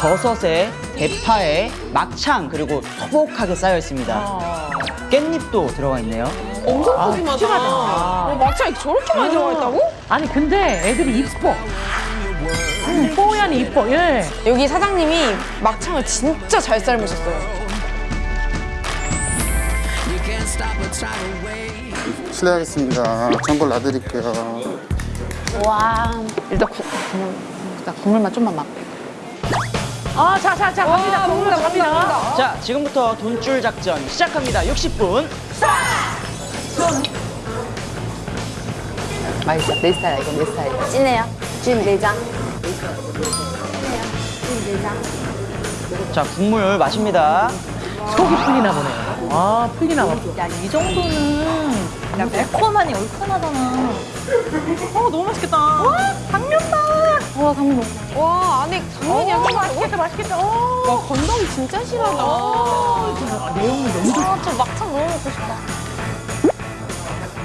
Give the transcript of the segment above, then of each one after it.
버섯에 대파에 막창 그리고 소복하게 쌓여 있습니다. 깻잎도 들어가 있네요. 엄청 푸짐하다. 어, 막창이 저렇게 많이 들어가 있다고? 아니 근데 애들이 이뻐. 음, 뽀얀이 이뻐. 예. 여기 사장님이 막창을 진짜 잘 삶으셨어요. 실례하겠습니다. 전골 놔드릴게요. 와 일단 국물만 좀만 맛. 아, 자, 자, 자, 갑니다. 국물 갑니다. 자, 지금부터 돈줄 작전 시작합니다. 60분. 맛있어. 내 스타일이야, 이건 내 스타일. 찐해요. 찐 내장. 자, 국물 마십니다. 속이 풀리나 보네요. 아, 풀리나 봐. 야, 이 정도는 야, 매콤하니 얼큰하잖아. 어, 너무 맛있겠다. 와, 당면다. 와, 강민 와, 안에 당면이 오, 약간 맛있겠다, 맛있겠다. 오. 와, 건더기 진짜 싫어하다. 아, 내용물 너무 좋다. 아, 저 막창 너무 먹고 싶다.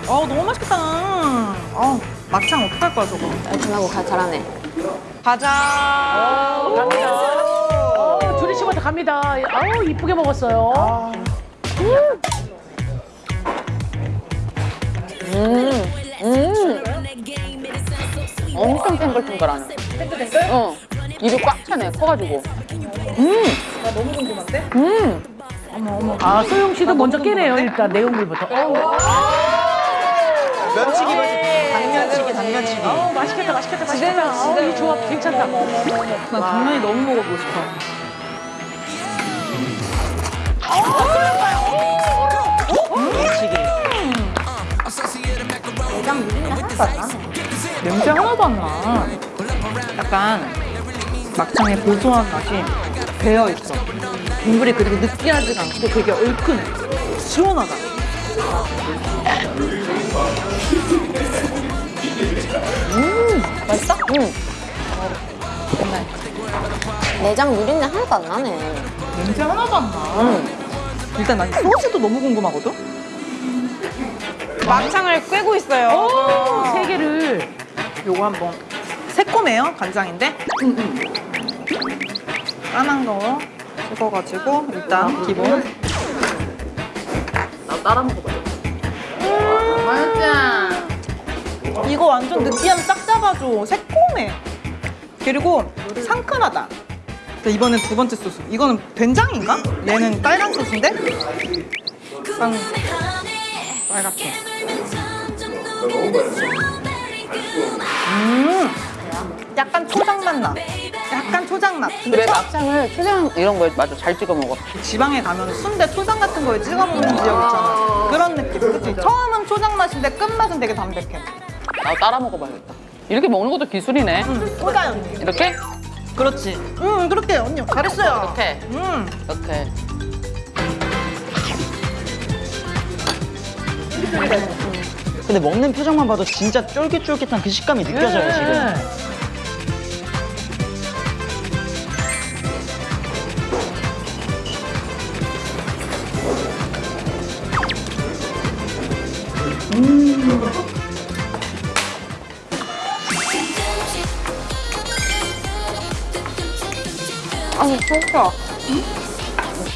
어, 너무 맛있겠다. 어, 막창 어떡할 거야, 저거. 얼큰하고 가, 잘하네. 가자. 갑니다. 어, 주리 씨한테 갑니다. 아우, 이쁘게 먹었어요. 엄청 탱글탱글하네. 탱글탱글? 어. 입이 꽉 차네, 커가지고. 음. 나 너무 궁금한데? 음. 아, 소영 씨도 먼저 깨네요, 일단 내용물부터. 어, 면치기 당면치기 당면치기. 어, 맛있겠다, 맛있겠다, 맛있겠다. 어, 이 조합 괜찮다. 나 당면이 너무 먹어보고 싶어. 면치기. 냄새 하나도 안 나. 약간 막창의 고소한 맛이 배어 있어. 국물이 그리고 느끼하지가 않고 되게 얼큰해. 시원하다. 맛있어? 응. 내장 누린내 하나도 안 나네. 냄새 하나도 안 나. 일단 난 소스도 너무 궁금하거든? 막창을 꿰고 있어요. 오, 세 개를. 요거 한번 새콤해요 간장인데? 까만 거 찍어가지고 일단 기본. 나 따라 먹어봐. 맛있지? 이거 완전 느끼함 싹 잡아줘. 새콤해. 그리고 상큼하다. 자, 이번엔 두 번째 소스. 이거는 된장인가? 얘는 빨간 소스인데? 쌍 빨갛게. 음 약간 초장 맛 나 약간 초장 맛 근데 그래, 초- 막창을 초장 이런 거에 맞아. 잘 찍어 먹어. 지방에 가면 순대 초장 같은 거에 찍어 먹는 지역 있잖아. 그런 느낌. 그치? 처음은 초장 맛인데 끝맛은 되게 담백해. 나 따라 먹어봐야겠다. 이렇게 먹는 것도 기술이네. 소다 언니. 이렇게? 그렇지. 응, 그렇게 언니 잘했어요. 이렇게. 응. 이렇게. 근데 먹는 표정만 봐도 진짜 쫄깃쫄깃한 그 식감이 느껴져요, 지금. 아니, 진짜.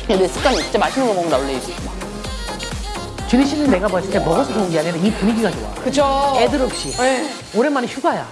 내 습관이 진짜 맛있는 거 먹는다, 원래 이게. 주리 씨는 내가 봤을 때 먹어서 좋은 게 아니라 이 분위기가 좋아. 그죠. 애들 없이. 네. 오랜만에 휴가야.